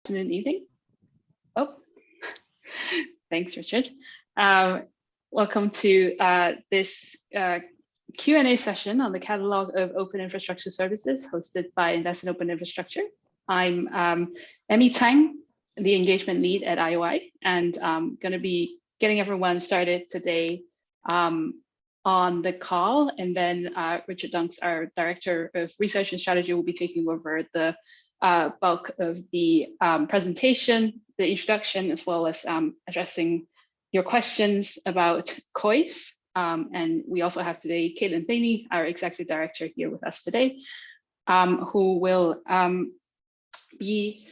afternoon, evening. Oh, thanks, Richard. Um, welcome to uh, this uh, Q&A session on the catalog of open infrastructure services hosted by Invest in Open Infrastructure. I'm um, Emmy Tsang, the engagement lead at IOI, and I'm going to be getting everyone started today um, on the call. And then uh, Richard Dunks, our Director of Research and Strategy, will be taking over the uh, bulk of the um, presentation, the introduction, as well as um, addressing your questions about COIS. Um, and we also have today Kaitlin Thaney, our Executive Director here with us today, um, who will um, be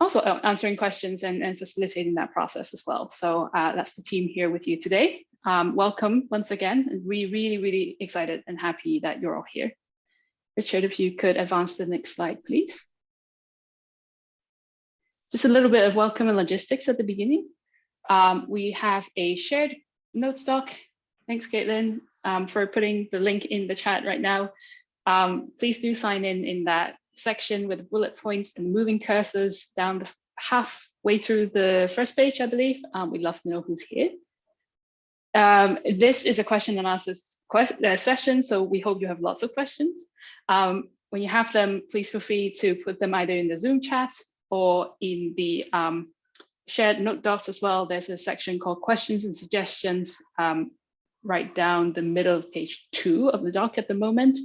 also answering questions and, and, facilitating that process as well. So uh, that's the team here with you today. Um, welcome once again. and We really, really excited and happy that you're all here. Richard, if you could advance the next slide, please. Just a little bit of welcome and logistics at the beginning. Um, we have a shared notes doc. Thanks, Kaitlin, um, for putting the link in the chat right now. Um, please do sign in in that section with bullet points and moving cursors down the halfway through the first page, I believe. Um, we'd love to know who's here. Um, this is a question and answers uh, session, so we hope you have lots of questions. Um, when you have them, please feel free to put them either in the Zoom chat or in the um, shared note docs as well, there's a section called questions and suggestions um, right down the middle of page two of the doc at the moment.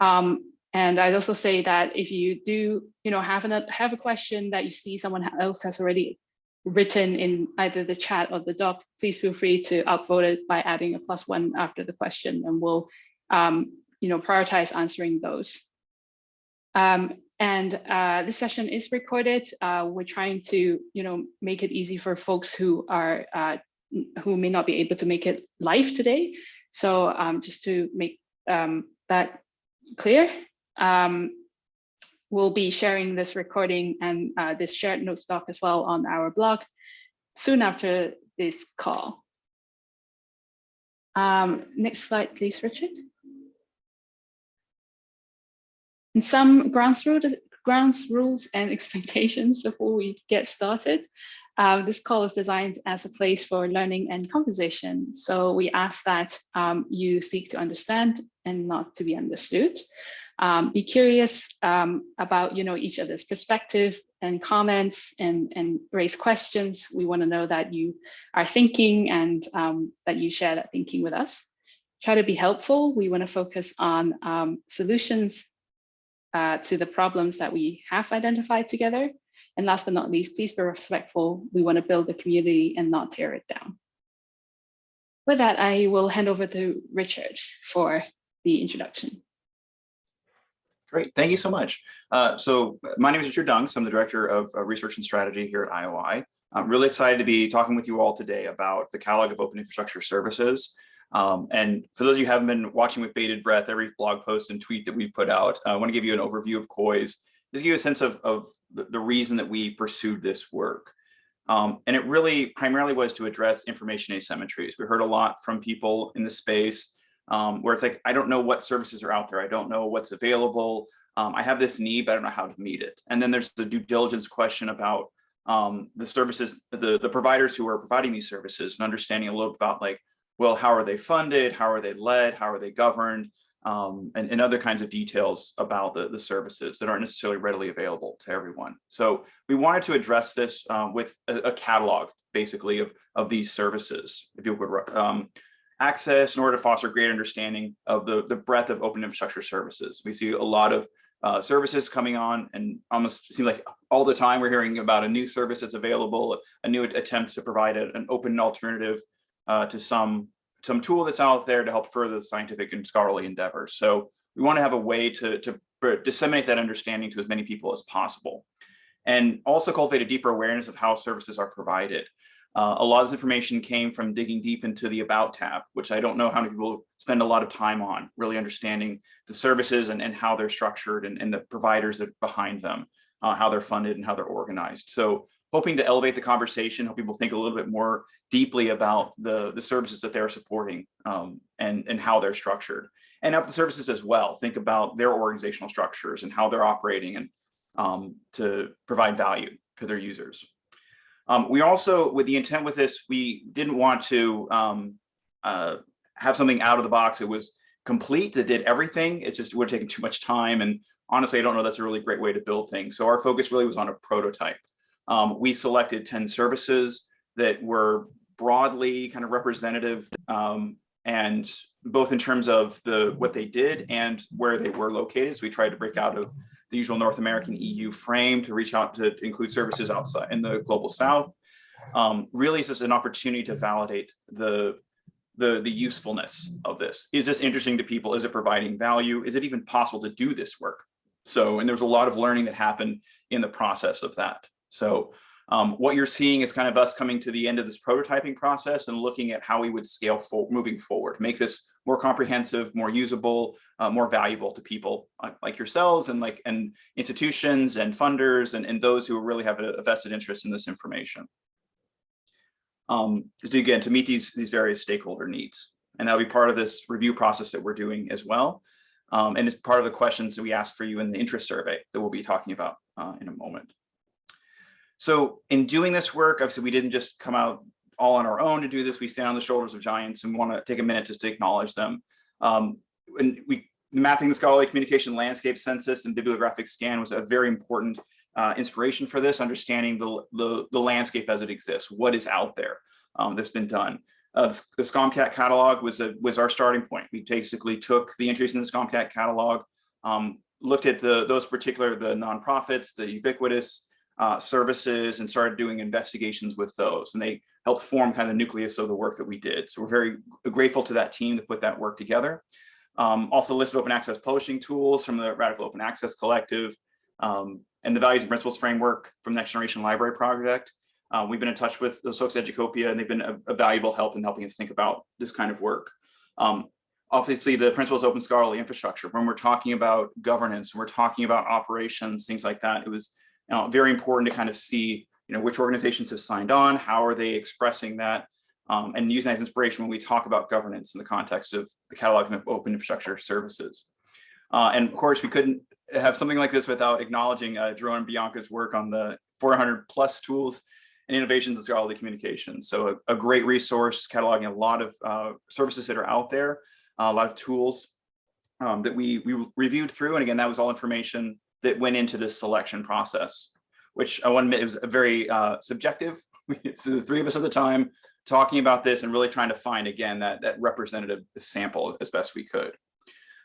Um, and I'd also say that if you do, you know, have, an, have a question that you see someone else has already written in either the chat or the doc, please feel free to upvote it by adding a plus one after the question and we'll, um, you know, prioritize answering those. Um, and uh, this session is recorded. Uh, we're trying to, you know, make it easy for folks who are uh, who may not be able to make it live today. So um, just to make um, that clear, um, we'll be sharing this recording and uh, this shared notes doc as well on our blog soon after this call. Um, next slide, please, Richard. And some grounds, grounds rules and expectations before we get started. Uh, this call is designed as a place for learning and conversation. So we ask that um, you seek to understand and not to be understood. Um, be curious um, about you know, each other's perspective and comments and, and raise questions. We want to know that you are thinking and um, that you share that thinking with us. Try to be helpful. We want to focus on um, solutions uh, to the problems that we have identified together. And last but not least, please be respectful. We want to build a community and not tear it down. With that, I will hand over to Richard for the introduction. Great, thank you so much. Uh, so my name is Richard Dunks. I'm the Director of uh, Research and Strategy here at IOI. I'm really excited to be talking with you all today about the catalog of open infrastructure services um, and for those of you who haven't been watching with bated breath, every blog post and tweet that we've put out, uh, I want to give you an overview of COIS, just give you a sense of, of the, reason that we pursued this work. Um, and it really primarily was to address information asymmetries. We heard a lot from people in the space um, where it's like, I don't know what services are out there. I don't know what's available. Um, I have this need, but I don't know how to meet it. And then there's the due diligence question about um, the services, the, the providers who are providing these services and understanding a little about like, well, how are they funded? How are they led? How are they governed? Um, and, and, other kinds of details about the, the services that aren't necessarily readily available to everyone. So we wanted to address this uh, with a, a, catalog, basically, of, of these services, if you would um, access in order to foster greater understanding of the, the breadth of open infrastructure services. We see a lot of uh, services coming on and almost seems like all the time we're hearing about a new service that's available, a new attempt to provide a, an open alternative uh, to some some tool that's out there to help further the scientific and scholarly endeavors. So we want to have a way to, to disseminate that understanding to as many people as possible. And also cultivate a deeper awareness of how services are provided. Uh, a lot of this information came from digging deep into the About tab, which I don't know how many people spend a lot of time on, really understanding the services and, and how they're structured and, and the providers that behind them, uh, how they're funded and how they're organized. So hoping to elevate the conversation, help people think a little bit more deeply about the, the services that they're supporting um, and, and how they're structured. And up the services as well, think about their organizational structures and how they're operating and um, to provide value to their users. Um, we also, with the intent with this, we didn't want to um, uh, have something out of the box. It was complete, that did everything. It's just, would have taken too much time. And honestly, I don't know that's a really great way to build things. So our focus really was on a prototype. Um, we selected 10 services that were broadly kind of representative um, and both in terms of the what they did and where they were located. So we tried to break out of the usual North American EU frame to reach out to, include services outside in the global South. Um, really, it's just an opportunity to validate the, the, the usefulness of this. Is this interesting to people? Is it providing value? Is it even possible to do this work? So, and there's a lot of learning that happened in the process of that. So um, what you're seeing is kind of us coming to the end of this prototyping process and looking at how we would scale for moving forward, make this more comprehensive, more usable, uh, more valuable to people like yourselves and like and institutions and funders and, and those who really have a, a vested interest in this information. Um, to again, to meet these, these various stakeholder needs. And that'll be part of this review process that we're doing as well. Um, and it's part of the questions that we asked for you in the interest survey that we'll be talking about uh, in a moment. So in doing this work, obviously we didn't just come out all on our own to do this. We stand on the shoulders of giants and want to take a minute just to acknowledge them. Um, and we mapping the scholarly communication landscape census and bibliographic scan was a very important uh, inspiration for this, understanding the, the, the, landscape as it exists, what is out there um, that's been done. Uh, the SCOMCAT catalog was a, was our starting point. We basically took the entries in the SCOMCAT catalog, um, looked at the those particular the nonprofits, the ubiquitous uh, services, and started doing investigations with those. And they helped form kind of the nucleus of the work that we did. So we're very grateful to that team to put that work together. Um, also listed open access publishing tools from the Radical Open Access Collective um, and the Values and Principles Framework from Next Generation Library Project. Uh, we've been in touch with the folks at Educopia and they've been a, a, valuable help in helping us think about this kind of work. Um, obviously, the Principles Open Scholarly Infrastructure, when we're talking about governance, when we're talking about operations, things like that, it was know, very important to kind of see you know, which organizations have signed on, how are they expressing that, um, and using that as inspiration when we talk about governance in the context of the catalog of open infrastructure services. Uh, and of course, we couldn't have something like this without acknowledging uh, and Bianca's work on the 400 plus tools and innovations in scholarly communication. So a, a great resource cataloging a lot of uh, services that are out there, a lot of tools um, that we, we reviewed through. And again, that was all information that went into this selection process, which I want to admit it was a very uh, subjective. It's the three of us at the time talking about this and really trying to find, again, that, that representative sample as best we could.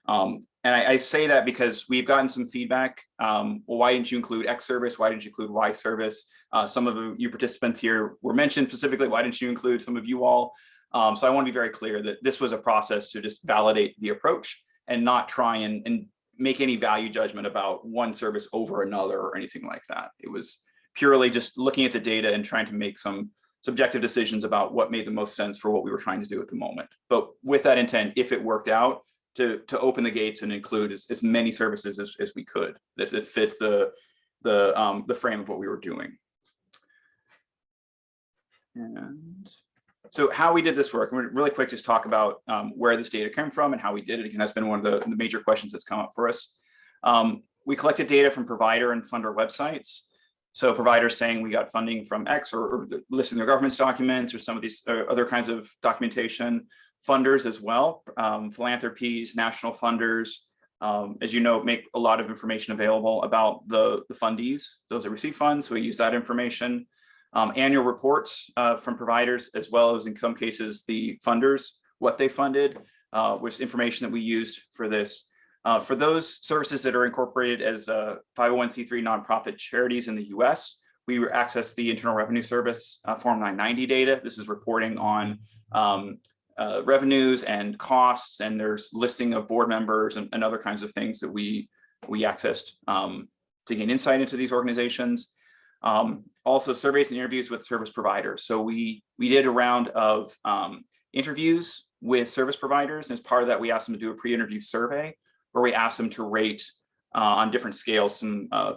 Um, and I, I, say that because we've gotten some feedback. Um, well, why didn't you include X service? Why didn't you include Y service? Uh, some of you participants here were mentioned specifically. Why didn't you include some of you all? Um, so I want to be very clear that this was a process to just validate the approach and not try and, and make any value judgment about one service over another or anything like that. It was purely just looking at the data and trying to make some subjective decisions about what made the most sense for what we were trying to do at the moment. But with that intent, if it worked out, to, to open the gates and include as, as many services as, as we could that, that fit the, the, um, the frame of what we were doing. And so how we did this work, and really quick, just talk about um, where this data came from and how we did it. Again, that's been one of the, the major questions that's come up for us. Um, we collected data from provider and funder websites. So providers saying we got funding from X or, or listing their government's documents or some of these uh, other kinds of documentation. Funders as well, um, philanthropies, national funders, um, as you know, make a lot of information available about the, the fundees, those that receive funds. So we use that information um, annual reports uh, from providers, as well as in some cases, the funders, what they funded, uh, was information that we used for this. Uh, for those services that are incorporated as 501c3 nonprofit charities in the US, we access the Internal Revenue Service uh, Form 990 data. This is reporting on um, uh, revenues and costs, and there's listing of board members and, and other kinds of things that we, we accessed um, to gain insight into these organizations. Um, also surveys and interviews with service providers. So we, we did a round of um, interviews with service providers. And as part of that, we asked them to do a pre-interview survey where we asked them to rate uh, on different scales, some uh,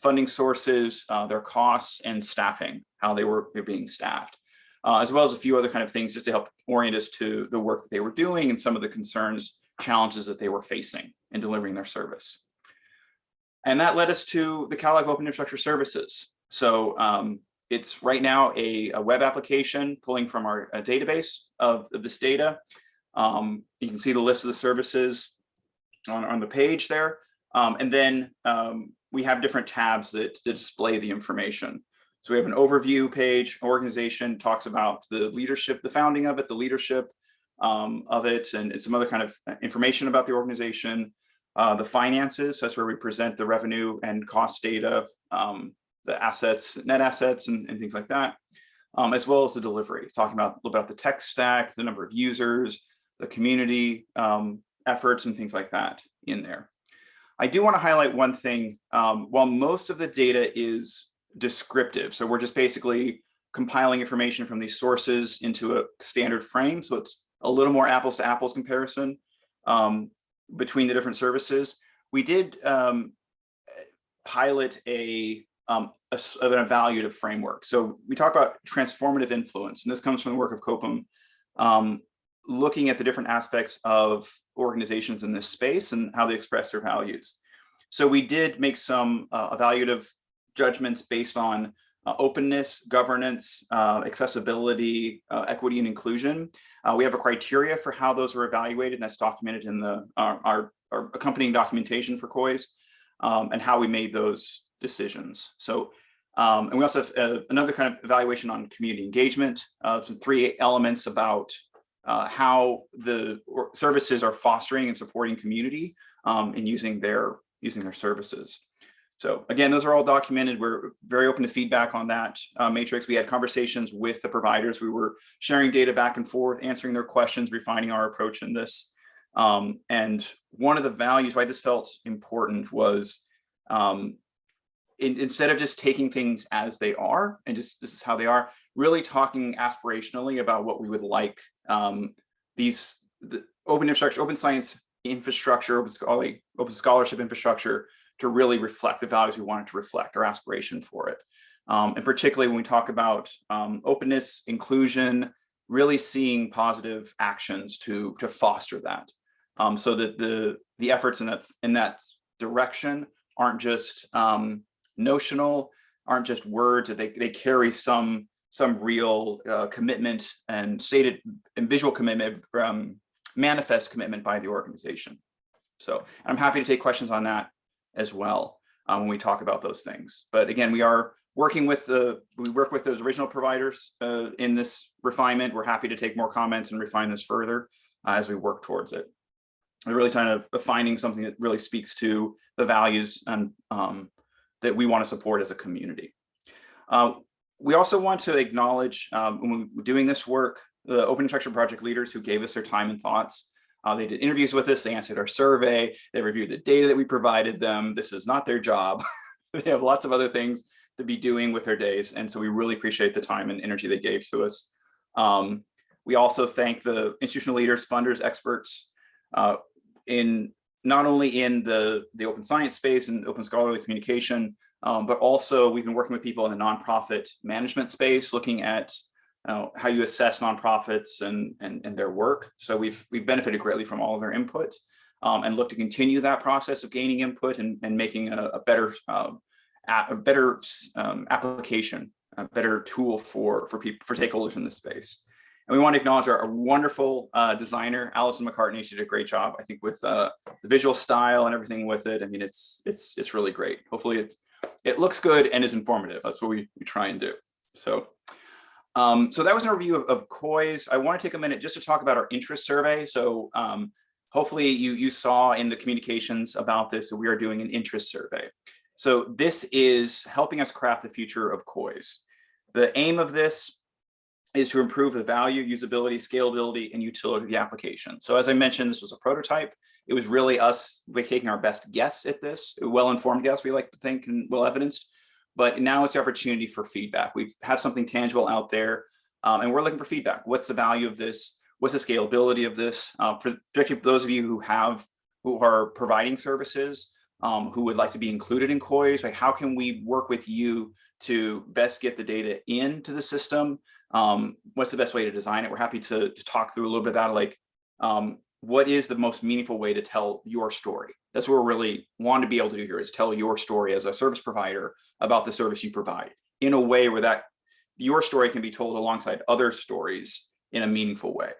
funding sources, uh, their costs and staffing, how they were being staffed, uh, as well as a few other kind of things just to help orient us to the work that they were doing and some of the concerns, challenges that they were facing in delivering their service. And that led us to the catalog open infrastructure services. So um, it's right now a, a, web application pulling from our database of, of, this data. Um, you can see the list of the services on, on the page there. Um, and then um, we have different tabs that, that, display the information. So we have an overview page, organization talks about the leadership, the founding of it, the leadership um, of it, and, and, some other kind of information about the organization. Uh, the finances, so that's where we present the revenue and cost data, um, the assets, net assets, and, and things like that, um, as well as the delivery, talking about a little bit about the tech stack, the number of users, the community um, efforts, and things like that in there. I do want to highlight one thing. Um, while most of the data is descriptive, so we're just basically compiling information from these sources into a standard frame, so it's a little more apples to apples comparison um, between the different services. We did um, pilot a um, a, an evaluative framework. So we talk about transformative influence, and this comes from the work of COPIM, um, looking at the different aspects of organizations in this space and how they express their values. So we did make some uh, evaluative judgments based on uh, openness, governance, uh, accessibility, uh, equity, and inclusion. Uh, we have a criteria for how those were evaluated, and that's documented in the our, our, our accompanying documentation for COIS, um, and how we made those decisions. So, um, and we also have uh, another kind of evaluation on community engagement, uh, some three elements about uh, how the services are fostering and supporting community um, and using their using their services. So again, those are all documented. We're very open to feedback on that uh, matrix. We had conversations with the providers. We were sharing data back and forth, answering their questions, refining our approach in this. Um, and one of the values why this felt important was um, in, instead of just taking things as they are and just this is how they are, really talking aspirationally about what we would like um, these the open infrastructure, open science infrastructure, open, scholarly, open scholarship infrastructure to really reflect the values we wanted to reflect, our aspiration for it. Um, and particularly when we talk about um, openness, inclusion, really seeing positive actions to, to foster that. Um, so that the, the efforts in that, in that direction aren't just um, notional, aren't just words, that they, they carry some, some real uh, commitment and stated and visual commitment, um, manifest commitment by the organization. So I'm happy to take questions on that as well um, when we talk about those things. But again, we are working with the, we work with those original providers uh, in this refinement. We're happy to take more comments and refine this further uh, as we work towards it. We're really trying to finding something that really speaks to the values and um, that we want to support as a community. Uh, we also want to acknowledge um, when we're doing this work, the open infrastructure project leaders who gave us their time and thoughts. Uh, they did interviews with us, they answered our survey, they reviewed the data that we provided them. This is not their job. they have lots of other things to be doing with their days. And so we really appreciate the time and energy they gave to us. Um, we also thank the institutional leaders, funders, experts uh, in not only in the, the open science space and open scholarly communication, um, but also we've been working with people in the nonprofit management space, looking at uh, how you assess nonprofits and, and, and, their work. So we've, we've benefited greatly from all of their input um, and look to continue that process of gaining input and, and making a, a better, uh, a better um, application, a better tool for, for people, for stakeholders in this space. And we want to acknowledge our, our wonderful uh, designer, Allison McCartney. She did a great job, I think, with uh, the visual style and everything with it. I mean, it's it's it's really great. Hopefully, it's it looks good and is informative. That's what we, we try and do. So um, so that was an review of, of COIS. I want to take a minute just to talk about our interest survey. So um, hopefully you, you saw in the communications about this that we are doing an interest survey. So this is helping us craft the future of COIS. The aim of this is to improve the value, usability, scalability, and utility of the application. So as I mentioned, this was a prototype. It was really us taking our best guess at this, well-informed guess, we like to think, and well-evidenced, but now it's the opportunity for feedback. We've something tangible out there um, and we're looking for feedback. What's the value of this? What's the scalability of this? Uh, for, particularly for those of you who have, who are providing services, um, who would like to be included in COIS, like how can we work with you to best get the data into the system? Um, what's the best way to design it? We're happy to, to talk through a little bit of that, like um, what is the most meaningful way to tell your story? That's what we really want to be able to do here is tell your story as a service provider about the service you provide. in a way where that your story can be told alongside other stories in a meaningful way.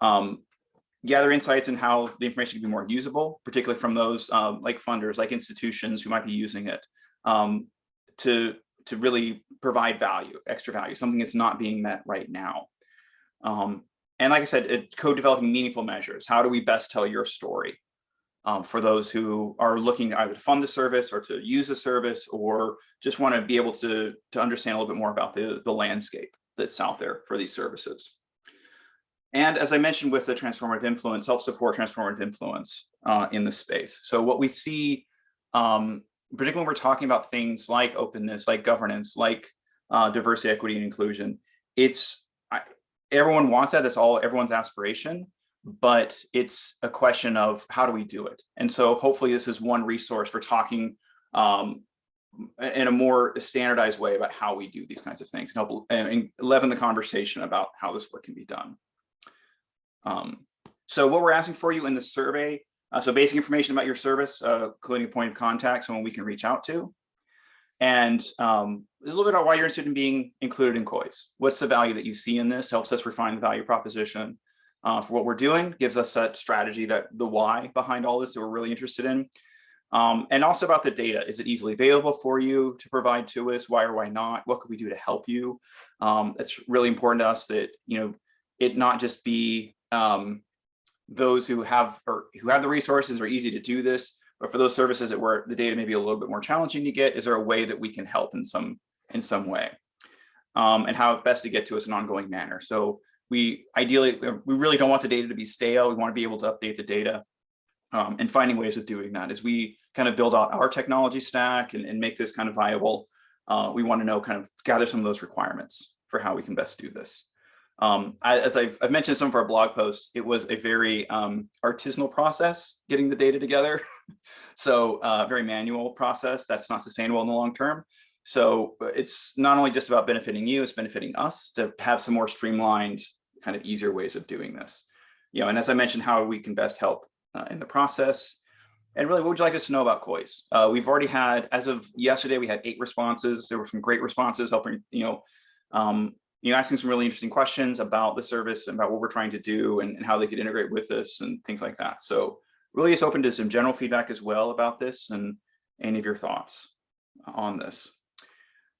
Um, gather insights in how the information can be more usable, particularly from those um, like funders, like institutions who might be using it um, to, to really provide value, extra value, something that's not being met right now. Um, and like I said, co-developing meaningful measures. How do we best tell your story um, for those who are looking either to fund the service or to use the service or just want to be able to, to understand a little bit more about the, the landscape that's out there for these services. And as I mentioned with the transformative influence, help support transformative influence uh, in the space. So what we see, um, particularly when we're talking about things like openness, like governance, like uh, diversity, equity, and inclusion, it's I, everyone wants that. That's all everyone's aspiration, but it's a question of how do we do it? And so hopefully this is one resource for talking um, in a more standardized way about how we do these kinds of things and help and leaven the conversation about how this work can be done. Um, so what we're asking for you in the survey, uh, so basic information about your service, uh, including a point of contact, someone we can reach out to. And um, there's a little bit about why you're interested in being included in COIS. What's the value that you see in this? Helps us refine the value proposition uh, for what we're doing, gives us that strategy, that the why behind all this that we're really interested in. Um, and also about the data. Is it easily available for you to provide to us? Why or why not? What could we do to help you? Um, it's really important to us that, you know, it not just be um, those who have or who have the resources are easy to do this, but for those services that where the data may be a little bit more challenging to get, is there a way that we can help in some in some way? Um, and how best to get to us in an ongoing manner. So we ideally, we really don't want the data to be stale. We want to be able to update the data um, and finding ways of doing that as we kind of build out our technology stack and, and make this kind of viable. Uh, we want to know kind of gather some of those requirements for how we can best do this. Um, I, as I've, I've, mentioned some of our blog posts, it was a very um, artisanal process getting the data together. so uh, very manual process that's not sustainable in the long term. So it's not only just about benefiting you, it's benefiting us to have some more streamlined kind of easier ways of doing this. You know, and as I mentioned, how we can best help uh, in the process. And really, what would you like us to know about COIS? Uh, we've already had, as of yesterday, we had eight responses. There were some great responses helping, you know, um, you know, asking some really interesting questions about the service and about what we're trying to do and, and how they could integrate with us and things like that. So really it's open to some general feedback as well about this and any of your thoughts on this.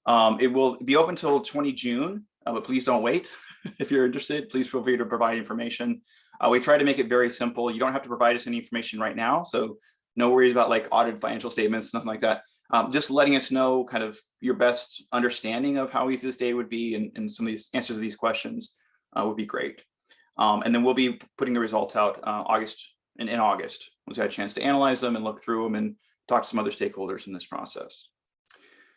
Um, it will be open till 20 June, uh, but please don't wait. if you're interested, please feel free to provide information. Uh, we try to make it very simple. You don't have to provide us any information right now. So no worries about like audited financial statements, nothing like that um, just letting us know kind of your best understanding of how easy this day would be and, and some of these answers to these questions uh, would be great. Um, and then we'll be putting the results out uh, August in, in August once we had a chance to analyze them and look through them and talk to some other stakeholders in this process.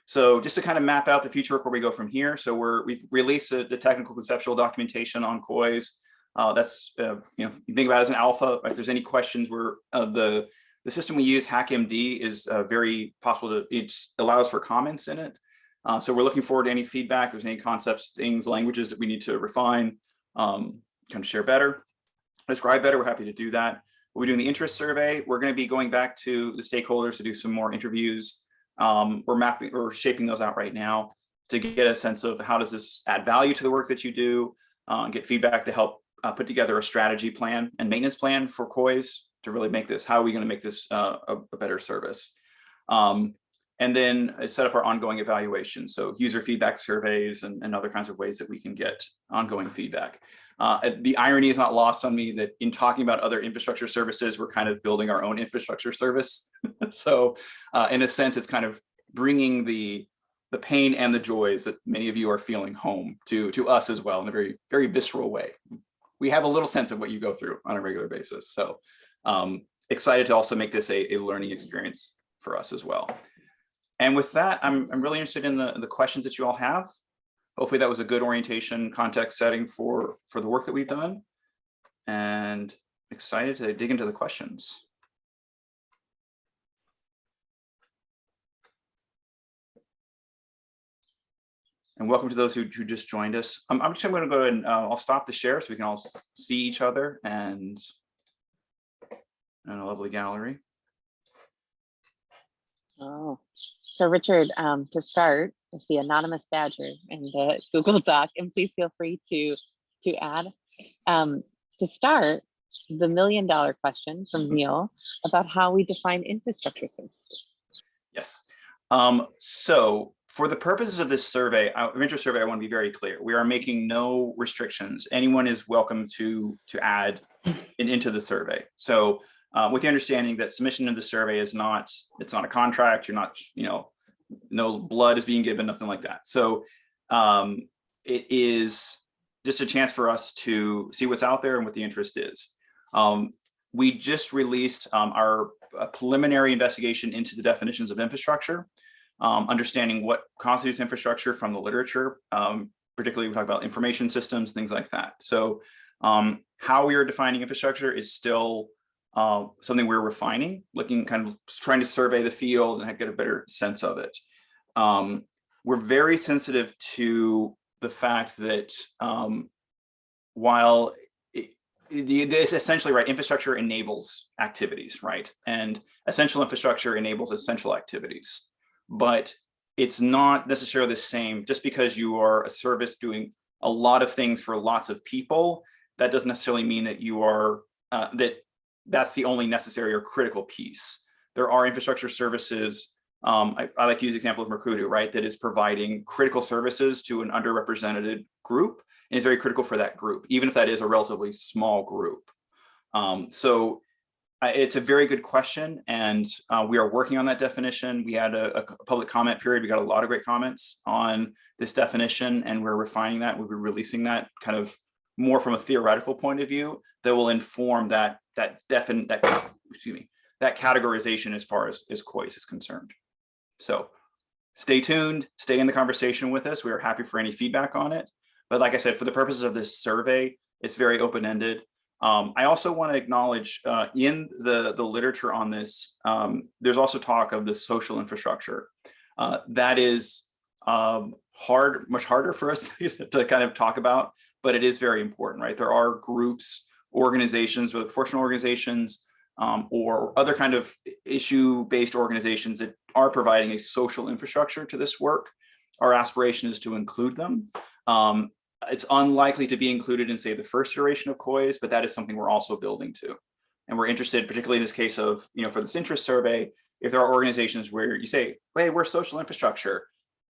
So just to kind of map out the future where we go from here. So we're we've released a, the technical conceptual documentation on COIS. Uh, that's uh, you know you think about it as an alpha. If there's any questions, we're uh, the the system we use, HackMD, is uh, very possible to, it allows for comments in it. Uh, so we're looking forward to any feedback. There's any concepts, things, languages that we need to refine, um, kind of share better, describe better, we're happy to do that. We're doing the interest survey. We're going to be going back to the stakeholders to do some more interviews. Um, we're mapping, we're shaping those out right now to get a sense of how does this add value to the work that you do, uh, get feedback to help uh, put together a strategy plan and maintenance plan for COIS to really make this, how are we going to make this uh, a, a, better service? Um, and then set up our ongoing evaluation. So user feedback surveys and, and, other kinds of ways that we can get ongoing feedback. Uh, the irony is not lost on me that in talking about other infrastructure services, we're kind of building our own infrastructure service. so uh, in a sense, it's kind of bringing the the pain and the joys that many of you are feeling home to to us as well in a very very visceral way. We have a little sense of what you go through on a regular basis. So um, excited to also make this a, a learning experience for us as well. And with that, I'm, I'm really interested in the, the questions that you all have. Hopefully that was a good orientation context setting for, for the work that we've done and excited to dig into the questions. And welcome to those who, who just joined us. I'm, I'm just going to go and uh, I'll stop the share so we can all see each other and and a lovely gallery. Oh, so Richard, um, to start, I see anonymous badger in the Google Doc, and please feel free to to add. Um, to start, the million dollar question from Neil about how we define infrastructure services. Yes. Um, so for the purposes of this survey, uh, interest survey, I want to be very clear. We are making no restrictions. Anyone is welcome to to add in, into the survey. So uh, with the understanding that submission of the survey is not it's not a contract. You're not you know no blood is being given, nothing like that. So um, it is just a chance for us to see what's out there and what the interest is. Um, we just released um, our uh, preliminary investigation into the definitions of infrastructure, um, understanding what constitutes infrastructure from the literature, um, particularly we talk about information systems, things like that. So um, how we are defining infrastructure is still uh, something we're refining, looking kind of trying to survey the field and get a better sense of it. Um, we're very sensitive to the fact that um, while it, essentially right, infrastructure enables activities, right? And essential infrastructure enables essential activities, but it's not necessarily the same just because you are a service doing a lot of things for lots of people, that doesn't necessarily mean that you are, uh, that that's the only necessary or critical piece. There are infrastructure services um, I, I, like to use the example of Mukurtu, right, that is providing critical services to an underrepresented group and is very critical for that group, even if that is a relatively small group. Um, so uh, it's a very good question, and uh, we are working on that definition. We had a, a, public comment period. We got a lot of great comments on this definition, and we're refining that. We'll be releasing that kind of more from a theoretical point of view that will inform that that defin that excuse me that categorization as far as as COIS is concerned. So stay tuned, stay in the conversation with us. We are happy for any feedback on it. But like I said, for the purposes of this survey, it's very open-ended. Um, I also want to acknowledge uh, in the, the literature on this, um, there's also talk of the social infrastructure. Uh, that is um, hard, much harder for us to kind of talk about, but it is very important, right? There are groups, organizations, whether professional organizations, um, or other kind of issue-based organizations that are providing a social infrastructure to this work. Our aspiration is to include them. Um, it's unlikely to be included in, say, the first iteration of COIS, but that is something we're also building to. And we're interested, particularly in this case of, you know, for this interest survey, if there are organizations where you say, hey, we're social infrastructure,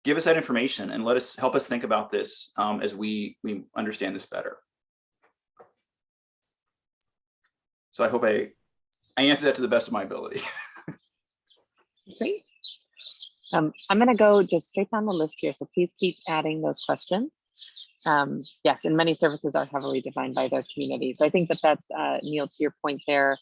give us that information and let us help us think about this um, as we, we understand this better. So I hope I I answered that to the best of my ability. Great. Um, I'm going to go just straight down the list here, so please keep adding those questions. Um, yes, and many services are heavily defined by their community. So I think that that's, uh, Neil, to your point there,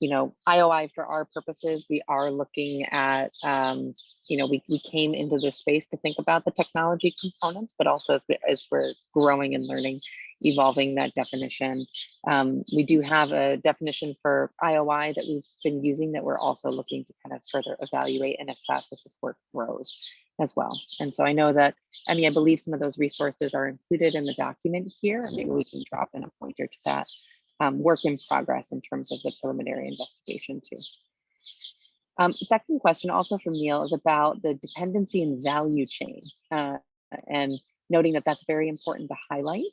you know, IOI for our purposes, we are looking at, um, you know, we, we came into this space to think about the technology components, but also as, we, as we're growing and learning, evolving that definition. Um, we do have a definition for IOI that we've been using that we're also looking to kind of further evaluate and assess as this work grows as well. And so I know that, I mean, I believe some of those resources are included in the document here, and maybe we can drop in a pointer to that um, work in progress in terms of the preliminary investigation too. Um, second question also from Neil is about the dependency and value chain uh, and noting that that's very important to highlight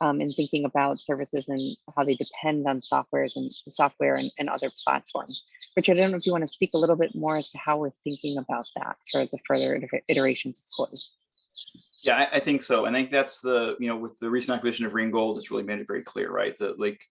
um, in thinking about services and how they depend on softwares and software and, and other platforms. Richard, I don't know if you want to speak a little bit more as to how we're thinking about that for the further iterations of COIS. Yeah, I, I, think so. I think that's the, you know, with the recent acquisition of Ringgold, it's really made it very clear, right? That like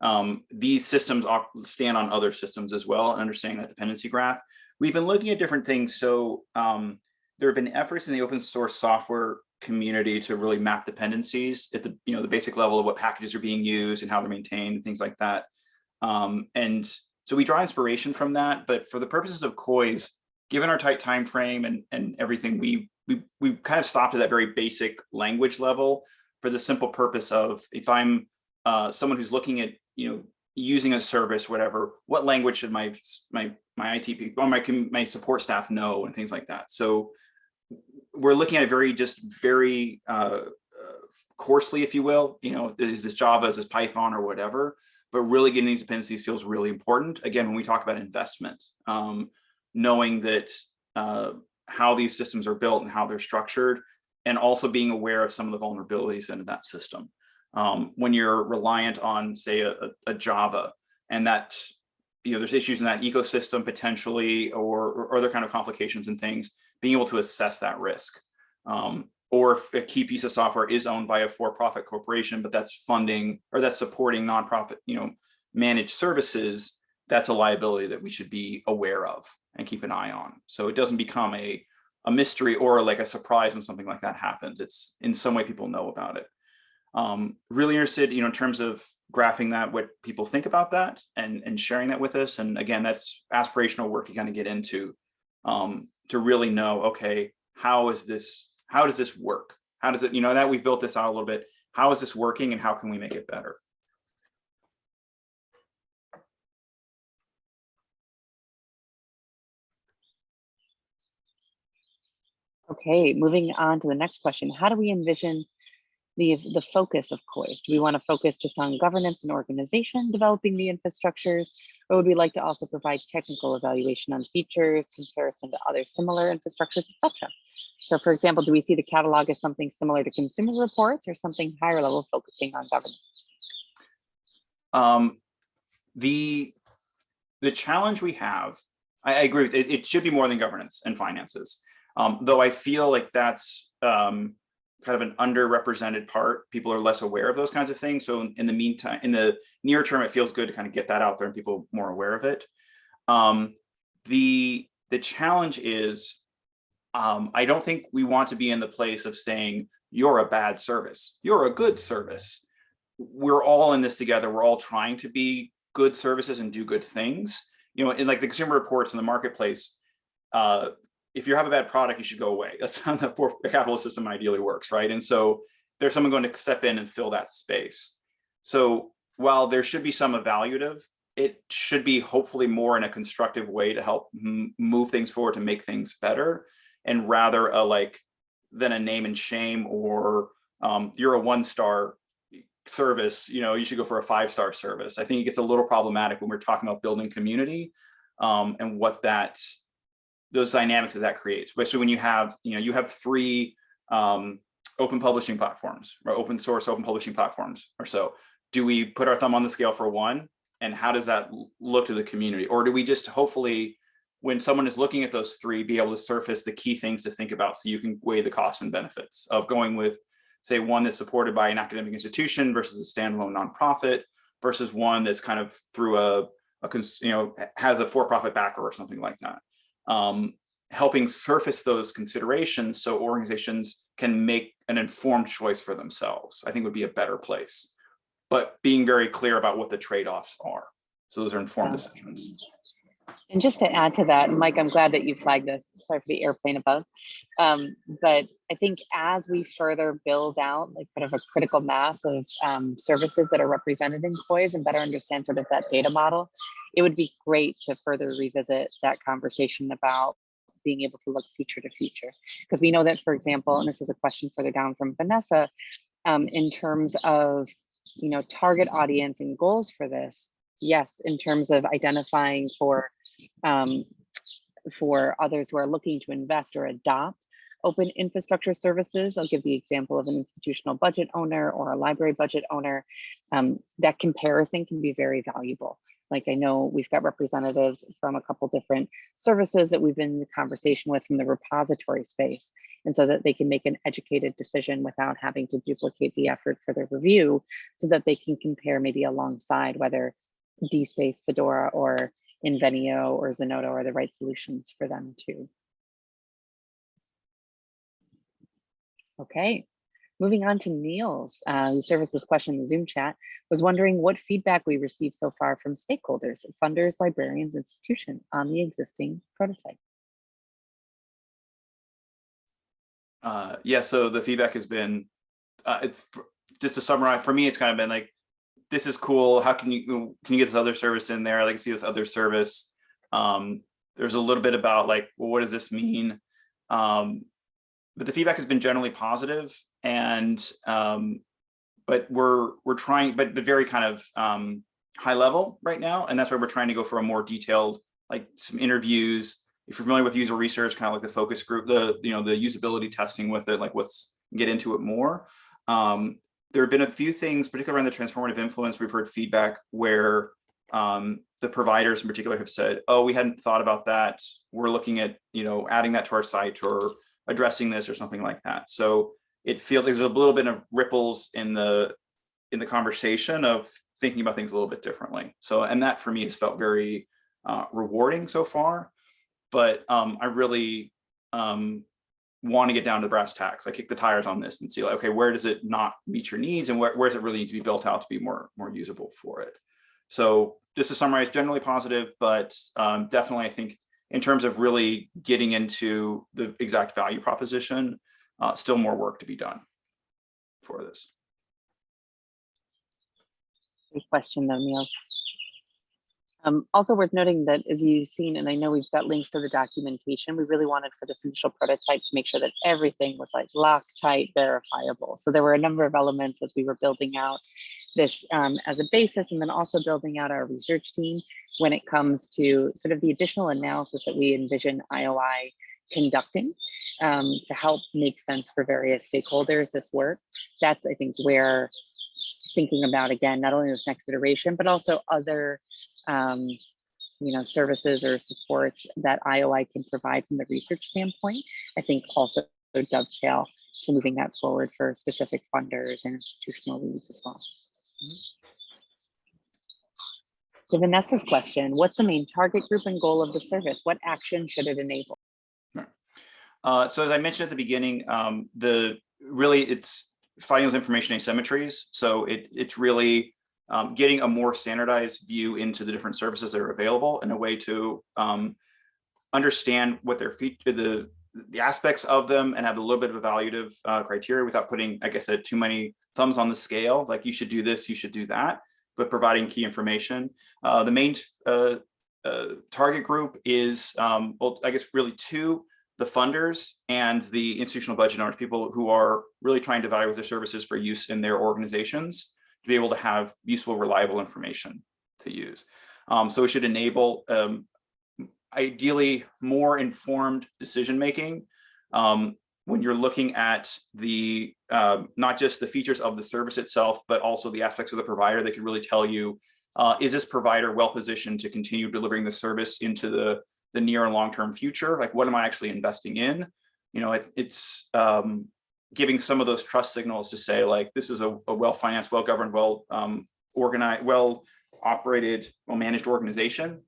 um, these systems stand on other systems as well and understanding that dependency graph. We've been looking at different things. So um, there have been efforts in the open source software community to really map dependencies at the you know the basic level of what packages are being used and how they're maintained and things like that. Um, and so we draw inspiration from that. But for the purposes of COIS, given our tight time frame and and everything, we we we kind of stopped at that very basic language level for the simple purpose of if I'm uh, someone who's looking at you know using a service, whatever, what language should my my my IT people or my my support staff know and things like that. So we're looking at it very just very uh, uh, coarsely, if you will. You know, is this Java, is this Python or whatever? But really getting these dependencies feels really important. Again, when we talk about investment, um, knowing that uh, how these systems are built and how they're structured, and also being aware of some of the vulnerabilities in that system. Um, when you're reliant on, say, a, a Java, and that you know there's issues in that ecosystem potentially, or, or other kind of complications and things, being able to assess that risk. Um, or if a key piece of software is owned by a for-profit corporation, but that's funding or that's supporting nonprofit, you know, managed services, that's a liability that we should be aware of and keep an eye on. So it doesn't become a, a mystery or like a surprise when something like that happens. It's in some way people know about it. Um, really interested, you know, in terms of graphing that, what people think about that and, and sharing that with us. And again, that's aspirational work to kind of get into um, to really know, okay, how is this how does this work? How does it, you know, that we've built this out a little bit. How is this working and how can we make it better? Okay, moving on to the next question. How do we envision the, the focus of COIS? Do we want to focus just on governance and organization, developing the infrastructures, or would we like to also provide technical evaluation on features, comparison to other similar infrastructures, etc.? So for example, do we see the catalog as something similar to consumer reports or something higher level focusing on governance? Um, the, the challenge we have, I, I agree, with it, it should be more than governance and finances. Um, though I feel like that's um, kind of an underrepresented part. People are less aware of those kinds of things. So in, in, the meantime, in the near term, it feels good to kind of get that out there and people more aware of it. Um, the, the challenge is, um, I don't think we want to be in the place of saying, you're a bad service, you're a good service. We're all in this together. We're all trying to be good services and do good things. You know, in like the consumer reports in the marketplace, uh, if you have a bad product, you should go away. That's how the capitalist system ideally works, right? And so there's someone going to step in and fill that space. So while there should be some evaluative, it should be hopefully more in a constructive way to help move things forward to make things better and rather a like than a name and shame or um, you're a one star service, you know, you should go for a five star service. I think it gets a little problematic when we're talking about building community um, and what that those dynamics that that creates. Especially when you have, you know, you have three um, open publishing platforms or open source open publishing platforms or so. Do we put our thumb on the scale for one? And how does that look to the community? Or do we just hopefully, when someone is looking at those three, be able to surface the key things to think about so you can weigh the costs and benefits of going with, say, one that's supported by an academic institution versus a standalone nonprofit versus one that's kind of through a, a you know, has a for-profit backer or something like that um, helping surface those considerations so organizations can make an informed choice for themselves, I think would be a better place. But being very clear about what the trade-offs are. So those are informed decisions. And just to add to that, Mike, I'm glad that you flagged this. Sorry for the airplane above. Um, but I think as we further build out like kind of a critical mass of um, services that are represented in COIS and better understand sort of that data model, it would be great to further revisit that conversation about being able to look future to future. Because we know that, for example, and this is a question further down from Vanessa, um, in terms of you know target audience and goals for this, yes, in terms of identifying for um, for others who are looking to invest or adopt open infrastructure services. I'll give the example of an institutional budget owner or a library budget owner. Um, that comparison can be very valuable. Like I know we've got representatives from a couple different services that we've been in conversation with from the repository space. And so that they can make an educated decision without having to duplicate the effort for their review so that they can compare maybe alongside whether DSpace, Fedora, or Invenio or Zenodo are the right solutions for them too. Okay, moving on to Niels, uh, who this question in the Zoom chat, was wondering what feedback we received so far from stakeholders, funders, librarians, institutions on the existing prototype. Uh, yeah, so the feedback has been, uh, just to summarize, for me, it's kind of been like, this is cool. How can you can you get this other service in there? I like to see this other service. Um, there's a little bit about like, well, what does this mean? Um, but the feedback has been generally positive and um, but we're we're trying, but the very kind of um, high level right now, and that's why we're trying to go for a more detailed, like some interviews, if you're familiar with user research, kind of like the focus group, the, you know, the usability testing with it, like let's get into it more. Um, there have been a few things, particularly around the transformative influence, we've heard feedback where um, the providers in particular have said, oh, we hadn't thought about that. We're looking at, you know, adding that to our site or addressing this or something like that. So it feels like there's a little bit of ripples in the in the conversation of thinking about things a little bit differently. So, and that for me has felt very uh, rewarding so far. But um, I really um, want to get down to brass tacks. I kick the tires on this and see like, okay, where does it not meet your needs and where, where does it really need to be built out to be more, more usable for it? So just to summarize, generally positive, but um, definitely I think in terms of really getting into the exact value proposition, uh, still more work to be done for this. Great question though, Niels. Um, also worth noting that as you've seen, and I know we've got links to the documentation, we really wanted for this initial prototype to make sure that everything was like locked tight, verifiable. So there were a number of elements as we were building out this um, as a basis and then also building out our research team when it comes to sort of the additional analysis that we envision IOI conducting um, to help make sense for various stakeholders this work. That's I think where thinking about again, not only this next iteration, but also other um, you know, services or supports that IOI can provide from the research standpoint, I think also dovetail to moving that forward for specific funders and institutional leads as well. So Vanessa's question, what's the main target group and goal of the service? What action should it enable? Uh, so as I mentioned at the beginning, um, the really it's finding those information asymmetries. So it, it's really um, getting a more standardized view into the different services that are available in a way to um, understand what their feature, the the aspects of them and have a little bit of evaluative uh, criteria without putting, like I said, too many thumbs on the scale, like you should do this, you should do that, but providing key information. Uh, the main uh, uh target group is, um, well, I guess really two, the funders and the institutional budget owners, people who are really trying to evaluate their services for use in their organizations to be able to have useful, reliable information to use. Um, so it should enable um, ideally more informed decision making um, when you're looking at the uh, not just the features of the service itself, but also the aspects of the provider that can really tell you, uh, is this provider well positioned to continue delivering the service into the, the near and long-term future? Like, what am I actually investing in? You know, it, it's um, giving some of those trust signals to say like this is a, a well-financed, well-governed, well um, organized, well operated, well managed organization.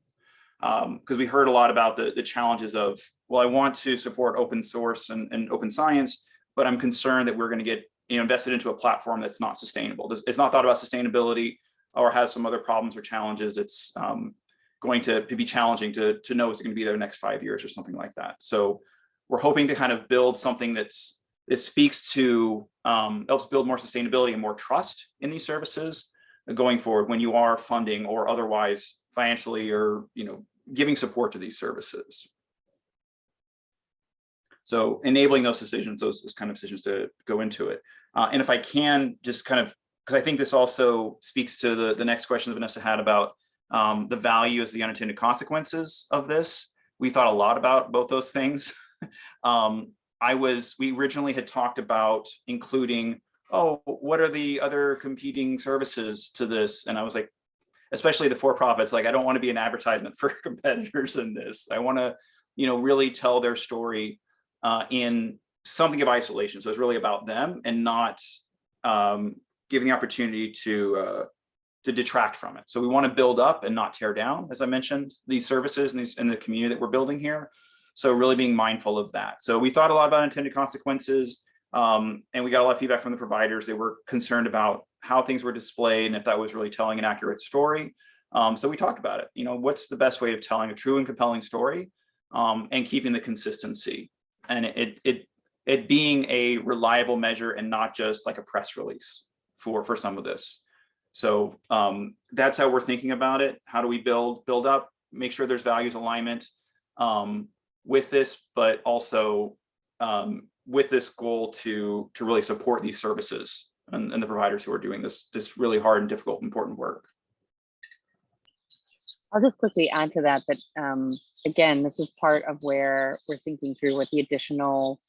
Because um, we heard a lot about the, the challenges of, well, I want to support open source and, and open science, but I'm concerned that we're going to get you know, invested into a platform that's not sustainable. It's not thought about sustainability or has some other problems or challenges. It's um, going to, be challenging to, to know is it going to be there next five years or something like that. So we're hoping to kind of build something that's this speaks to, um, helps build more sustainability and more trust in these services going forward when you are funding or otherwise financially or, you know, giving support to these services. So enabling those decisions, those, those kind of decisions to go into it. Uh, and if I can just kind of, because I think this also speaks to the, the next question that Vanessa had about um, the value as the unintended consequences of this. We thought a lot about both those things. um, I was, we originally had talked about including, oh, what are the other competing services to this? And I was like, especially the for-profits, like I don't want to be an advertisement for competitors in this. I want to, you know, really tell their story uh, in something of isolation. So it's really about them and not um, giving the opportunity to uh, to detract from it. So we want to build up and not tear down, as I mentioned, these services and, these, and the community that we're building here. So really being mindful of that. So we thought a lot about intended consequences um, and we got a lot of feedback from the providers. They were concerned about how things were displayed and if that was really telling an accurate story. Um, so we talked about it. You know, what's the best way of telling a true and compelling story um, and keeping the consistency and it, it, it being a reliable measure and not just like a press release for, for some of this. So um, that's how we're thinking about it. How do we build, build up, make sure there's values alignment, um, with this, but also um, with this goal to to really support these services and, and the providers who are doing this this really hard and difficult important work. I'll just quickly add to that, that, um, again, this is part of where we're thinking through what the additional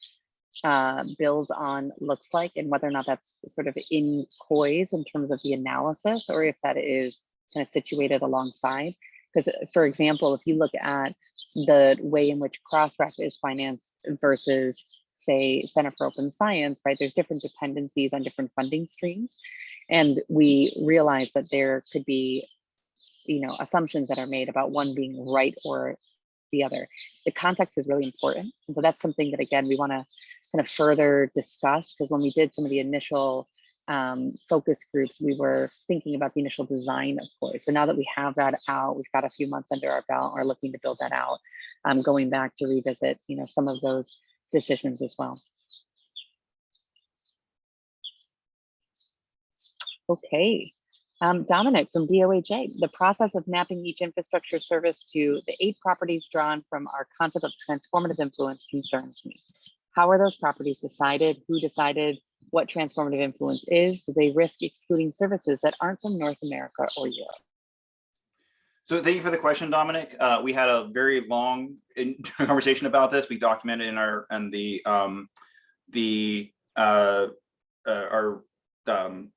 uh, build on looks like and whether or not that's sort of in poise in terms of the analysis or if that is kind of situated alongside. Because for example, if you look at the way in which Crossref is financed versus say Center for Open Science, right? There's different dependencies on different funding streams. And we realize that there could be, you know, assumptions that are made about one being right or the other. The context is really important. And so that's something that, again, we want to kind of further discuss because when we did some of the initial um, focus groups, we were thinking about the initial design of course. So now that we have that out, we've got a few months under our belt, we're looking to build that out, um, going back to revisit, you know, some of those decisions as well. Okay, um, Dominic from DOAJ, the process of mapping each infrastructure service to the eight properties drawn from our concept of transformative influence concerns me. How are those properties decided? Who decided what transformative influence is? Do they risk excluding services that aren't from North America or Europe? So thank you for the question, Dominic. Uh, we had a very long conversation about this. We documented in our and the um, the uh, uh, our um,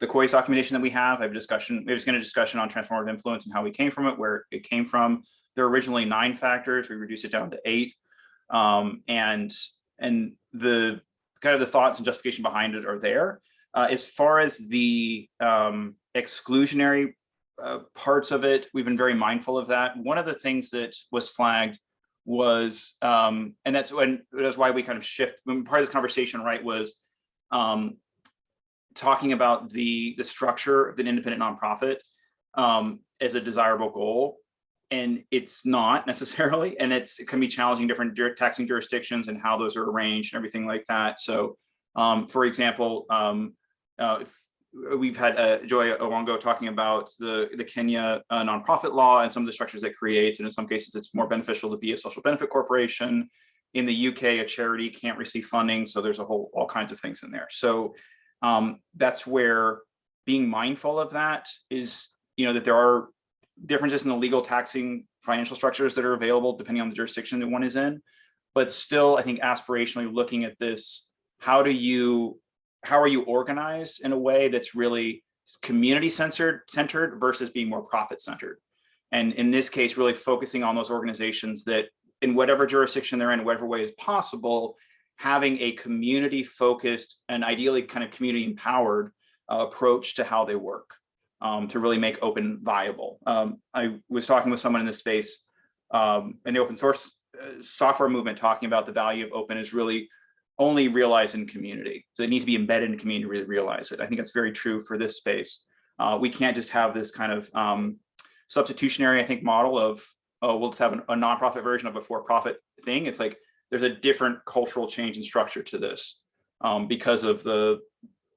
the COIS documentation that we have. I have a discussion. We have a discussion on transformative influence and how we came from it, where it came from. There were originally nine factors. We reduced it down to eight, um, and and the kind of the thoughts and justification behind it are there. Uh, as far as the um, exclusionary uh, parts of it, we've been very mindful of that. One of the things that was flagged was, um, and that's when that's why we kind of shift. Part of this conversation, right, was um, talking about the the structure of an independent nonprofit um, as a desirable goal, and it's not necessarily, and it's it can be challenging different taxing jurisdictions and how those are arranged and everything like that. So, um, for example, um, uh, if we've had uh, Joy Owango talking about the the Kenya uh, nonprofit law and some of the structures that creates, and in some cases, it's more beneficial to be a social benefit corporation. In the UK, a charity can't receive funding, so there's a whole all kinds of things in there. So um, that's where being mindful of that is, you know, that there are differences in the legal taxing financial structures that are available depending on the jurisdiction that one is in. But still, I think aspirationally looking at this, how do you how are you organized in a way that's really community centered centered versus being more profit centered and in this case really focusing on those organizations that in whatever jurisdiction they're in whatever way is possible having a community focused and ideally kind of community empowered uh, approach to how they work um, to really make open viable. Um, i was talking with someone in this space um, in the open source uh, software movement talking about the value of open is really only realized in community. So it needs to be embedded in community to really realize it. I think that's very true for this space. Uh, we can't just have this kind of um, substitutionary, I think, model of, oh, we'll just have an, a nonprofit version of a for-profit thing. It's like there's a different cultural change and structure to this um, because of the,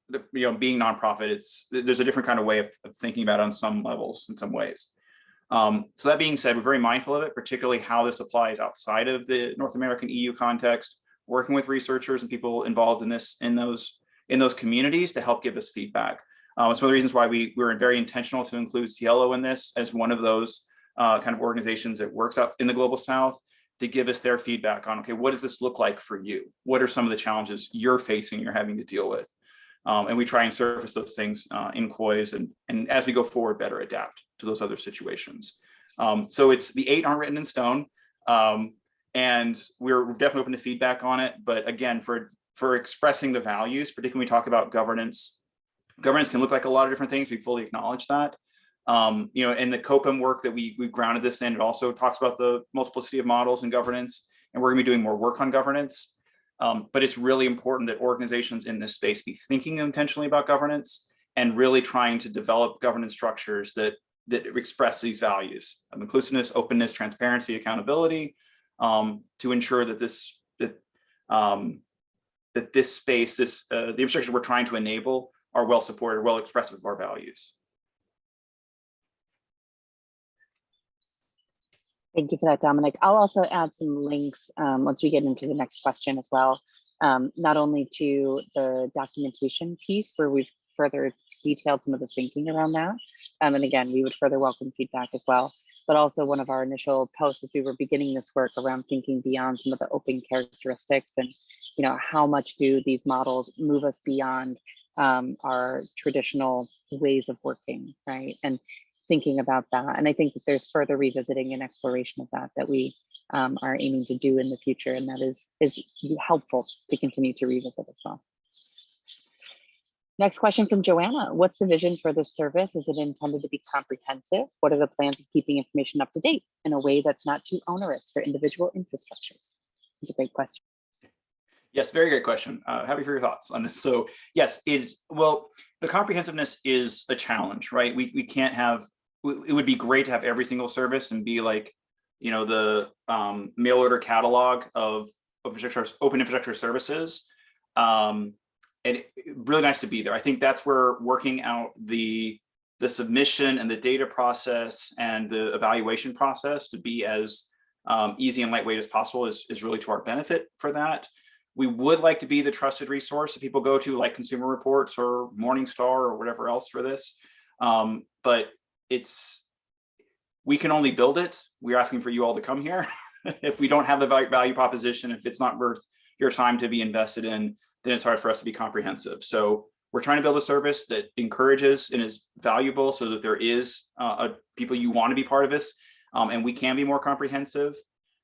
the, you know, being nonprofit. It's there's a different kind of way of, of thinking about it on some levels, in some ways. Um, so that being said, we're very mindful of it, particularly how this applies outside of the North American EU context working with researchers and people involved in this in those in those communities to help give us feedback. Uh, it's one of the reasons why we, we were very intentional to include SciELO in this as one of those uh, kind of organizations that works up in the global south to give us their feedback on, okay, what does this look like for you? What are some of the challenges you're facing, you're having to deal with? Um, and we try and surface those things uh, in COIS and, and as we go forward, better adapt to those other situations. Um, so it's the eight aren't written in stone. Um, and we're definitely open to feedback on it. But again, for for expressing the values, particularly when we talk about governance, governance can look like a lot of different things. We fully acknowledge that. Um, you know, in the COPIM work that we we grounded this in, it also talks about the multiplicity of models and governance, and we're going to be doing more work on governance. Um, but it's really important that organizations in this space be thinking intentionally about governance and really trying to develop governance structures that that express these values of inclusiveness, openness, transparency, accountability, um, to ensure that this that um, that this space, this uh, the infrastructure we're trying to enable are well supported, well expressive of our values. Thank you for that, Dominic. I'll also add some links um, once we get into the next question as well, um, not only to the documentation piece where we've further detailed some of the thinking around that. Um, and again, we would further welcome feedback as well. But also one of our initial posts as we were beginning this work around thinking beyond some of the open characteristics and you know how much do these models move us beyond um, our traditional ways of working, right? And thinking about that. And I think that there's further revisiting and exploration of that that we um, are aiming to do in the future, and that is is helpful to continue to revisit as well. Next question from Joanna. What's the vision for this service? Is it intended to be comprehensive? What are the plans of keeping information up to date in a way that's not too onerous for individual infrastructures? It's a great question. Yes, very great question. Uh, happy for your thoughts on this. So yes, it's well, the comprehensiveness is a challenge, right? We we can't have. It would be great to have every single service and be like, you know, the um, mail order catalog of infrastructure, open infrastructure services. Um, and really nice to be there. I think that's where working out the the submission and the data process and the evaluation process to be as um, easy and lightweight as possible is, is really to our benefit for that. We would like to be the trusted resource that people go to like Consumer Reports or Morningstar or whatever else for this. Um, but it's, we can only build it. We're asking for you all to come here. if we don't have the value, value proposition, if it's not worth your time to be invested in, then it's hard for us to be comprehensive. So we're trying to build a service that encourages and is valuable so that there is uh, a, people you want to be part of this um, and we can be more comprehensive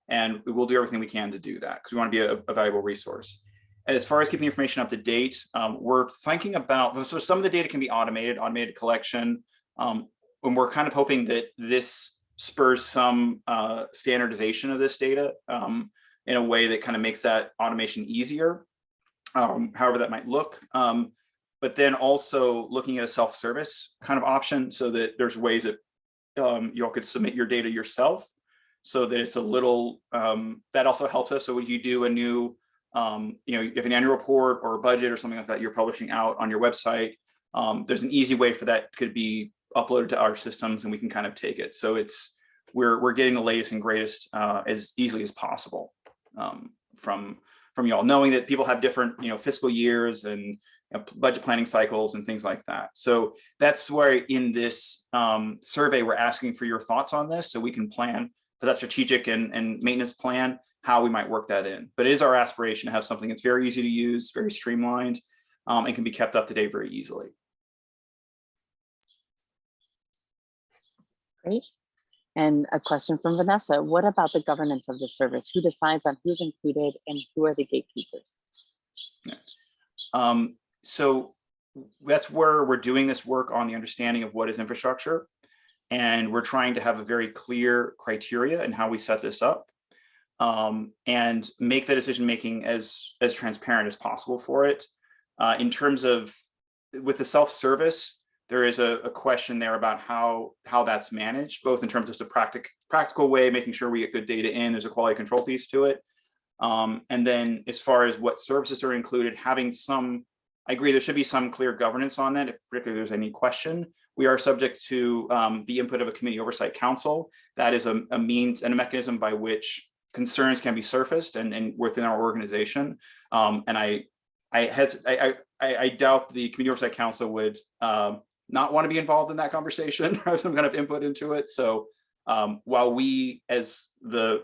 and we will do everything we can to do that because we want to be a, a, valuable resource. As far as keeping information up to date, um, we're thinking about, so some of the data can be automated, automated collection, um, and we're kind of hoping that this spurs some uh, standardization of this data um, in a way that kind of makes that automation easier, um, however that might look. Um, but then also looking at a self-service kind of option so that there's ways that um, you all could submit your data yourself so that it's a little, um, that also helps us. So if you do a new, um, you know, if an annual report or a budget or something like that you're publishing out on your website, um, there's an easy way for that could be uploaded to our systems and we can kind of take it. So it's, we're, we're getting the latest and greatest uh, as easily as possible um, from, from y'all, knowing that people have different, you know, fiscal years and budget planning cycles and things like that. So that's where in this um, survey, we're asking for your thoughts on this so we can plan for that strategic and, and maintenance plan, how we might work that in. But it is our aspiration to have something that's very easy to use, very streamlined, um, and can be kept up to date very easily. Great. And a question from Vanessa, what about the governance of the service? Who decides on who's included and who are the gatekeepers? Yeah. Um, so that's where we're doing this work on the understanding of what is infrastructure. And we're trying to have a very clear criteria and how we set this up um, and make the decision making as, as transparent as possible for it. Uh, in terms of with the self-service, there is a, a, question there about how how that's managed, both in terms of the practic practical way, making sure we get good data in, there's a quality control piece to it. Um, and then as far as what services are included, having some, I agree there should be some clear governance on that, if particularly there's any question. We are subject to um, the input of a community oversight council. That is a, a means and a mechanism by which concerns can be surfaced and, and within our organization. Um, and I, I, has, I, I, I doubt the community oversight council would um, not want to be involved in that conversation or have some kind of input into it. So um, while we as the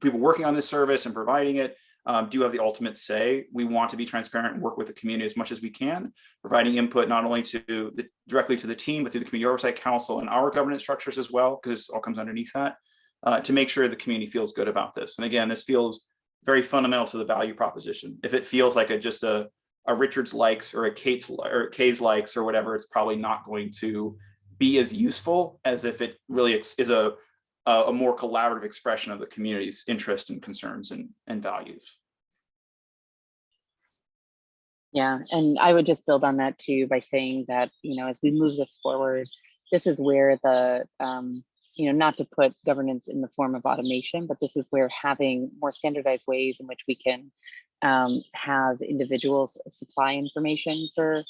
people working on this service and providing it um, do have the ultimate say, we want to be transparent and work with the community as much as we can, providing input not only to the, directly to the team, but through the Community Oversight Council and our governance structures as well, because it all comes underneath that, uh, to make sure the community feels good about this. And again, this feels very fundamental to the value proposition. If it feels like a just a a Richard's likes or a Kate's or Kay's likes or whatever, it's probably not going to be as useful as if it really is a, a more collaborative expression of the community's interest and concerns and, and values. Yeah, and I would just build on that too by saying that, you know, as we move this forward, this is where the, um, you know, not to put governance in the form of automation, but this is where having more standardized ways in which we can um, have individuals supply information for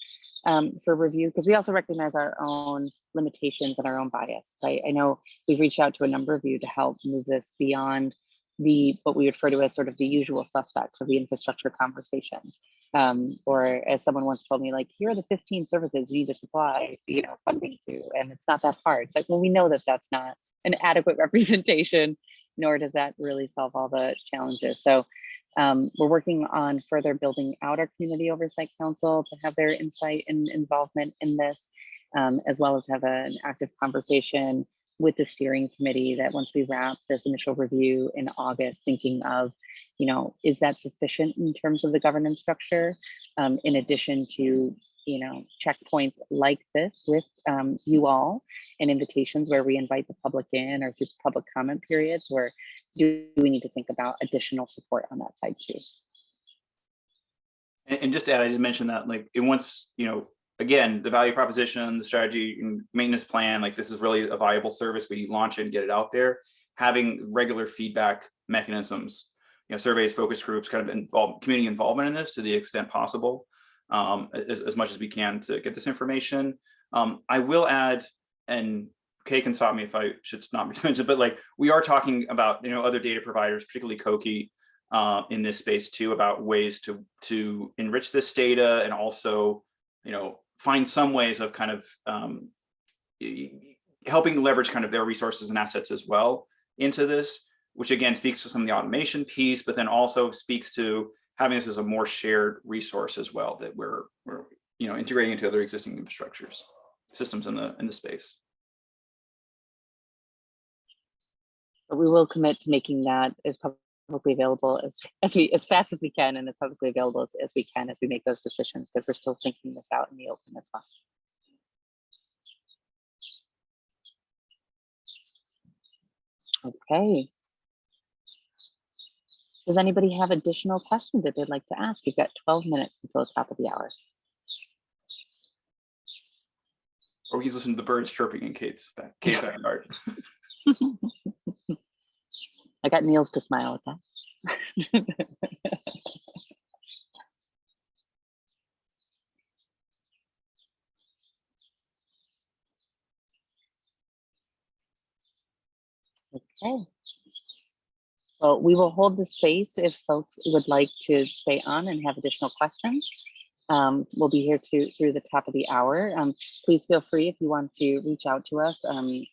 um, for review, because we also recognize our own limitations and our own bias. Right? I know we've reached out to a number of you to help move this beyond the what we refer to as sort of the usual suspects of the infrastructure conversations. Um, or as someone once told me, like, here are the 15 services you need to supply, you know, funding to, and it's not that hard. It's like, well, we know that that's not an adequate representation, nor does that really solve all the challenges. So um, we're working on further building out our community oversight council to have their insight and involvement in this, um, as well as have an active conversation with the steering committee that once we wrap this initial review in August, thinking of, you know, is that sufficient in terms of the governance structure? Um, in addition to, you know, checkpoints like this with um, you all and invitations where we invite the public in or through public comment periods where do we need to think about additional support on that side too? And, just to add, I just mentioned that like it once, you know, again, the value proposition, the strategy and maintenance plan, like this is really a viable service. We launch it and get it out there. Having regular feedback mechanisms, you know, surveys, focus groups, kind of involve community involvement in this to the extent possible, um, as, as much as we can to get this information. Um, I will add, and Kay can stop me if I should not be mentioned, but like we are talking about, you know, other data providers, particularly COKI, uh, in this space too, about ways to to enrich this data and also, you know, find some ways of kind of um, helping leverage kind of their resources and assets as well into this, which again speaks to some of the automation piece, but then also speaks to having this as a more shared resource as well that we're, we're you know, integrating into other existing infrastructures, systems in the in the space. But we will commit to making that as publicly available as, as we as fast as we can and as publicly available as, as we can as we make those decisions because we're still thinking this out in the open as well. Okay. Does anybody have additional questions that they'd like to ask? You've got 12 minutes until the top of the hour. Or we can listen to the birds chirping in Kate's back, Kate's backyard. I got Niels to smile at that. okay. Well, we will hold the space if folks would like to stay on and have additional questions. Um, we'll be here to through the top of the hour. Um, please feel free if you want to reach out to us. Um,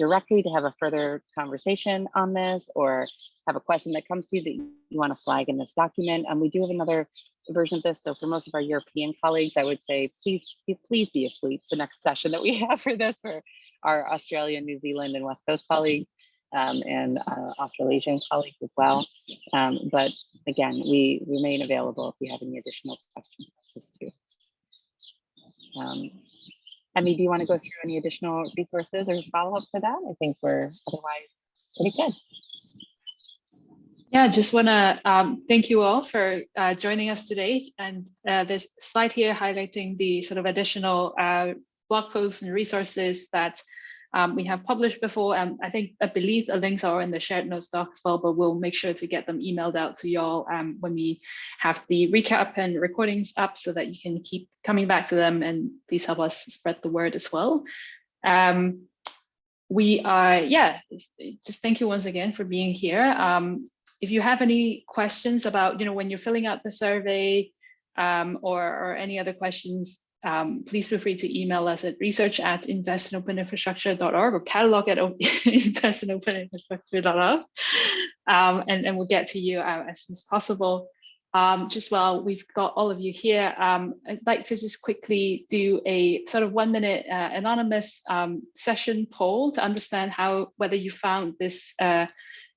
directly to have a further conversation on this or have a question that comes to you that you want to flag in this document. And um, we do have another version of this. So for most of our European colleagues, I would say, please, please be asleep the next session that we have for this for our Australian, New Zealand and West Coast colleagues um, and uh, Australasian colleagues as well. Um, but again, we remain available if you have any additional questions. Emmy, do you want to go through any additional resources or follow up for that? I think we're otherwise pretty good. Yeah, just want to um, thank you all for uh, joining us today. And uh, this slide here highlighting the sort of additional uh, blog posts and resources that um, we have published before. And I think, I believe the links are in the shared notes doc as well, but we'll make sure to get them emailed out to y'all um, when we have the recap and recordings up so that you can keep coming back to them and please help us spread the word as well. Um, we are, yeah, just thank you once again for being here. Um, if you have any questions about, you know, when you're filling out the survey um, or, or any other questions, um, please feel free to email us at research at investinopeninfrastructure.org or catalog at investinopeninfrastructure.org um, and, and we'll get to you uh, as soon as possible. Um, just while we've got all of you here, um, I'd like to just quickly do a sort of one minute uh, anonymous um, session poll to understand how whether you found this uh,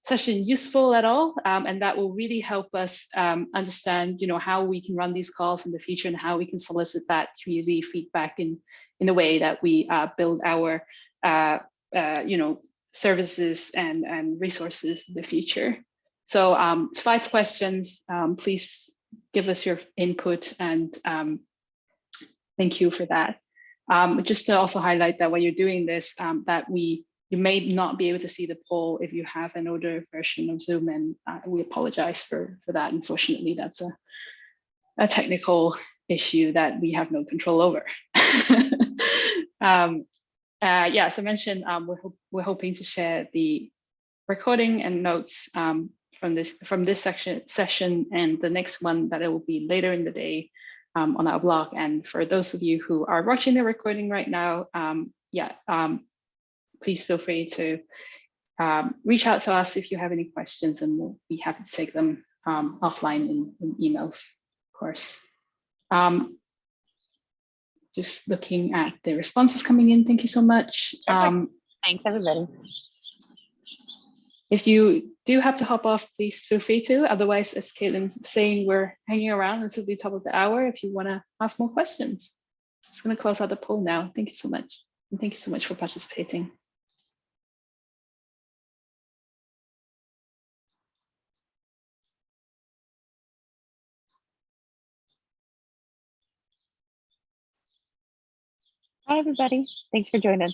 session useful at all. Um, and that will really help us um, understand, you know, how we can run these calls in the future and how we can solicit that community feedback in, in the way that we uh, build our, uh, uh, you know, services and, and resources in the future. So um, it's five questions. Um, please give us your input and um, thank you for that. Um, just to also highlight that when you're doing this, that we you may not be able to see the poll if you have an older version of Zoom, and uh, we apologize for, for that. Unfortunately, that's a, a technical issue that we have no control over. um, uh, yeah, as I mentioned, um, we're, ho we're hoping to share the recording and notes um, from this from this section session and the next one that it will be later in the day um, on our blog. And for those of you who are watching the recording right now, um, yeah, um, please feel free to um, reach out to us if you have any questions and we'll be happy to take them um, offline in, in emails, of course. Um, just looking at the responses coming in, thank you so much. Um, Thanks, everybody. if you do have to hop off, please feel free to. Otherwise, as Kaitlin's saying, we're hanging around until the top of the hour if you want to ask more questions. Just going to close out the poll now. Thank you so much. And thank you so much for participating. Hi, everybody. Thanks for joining.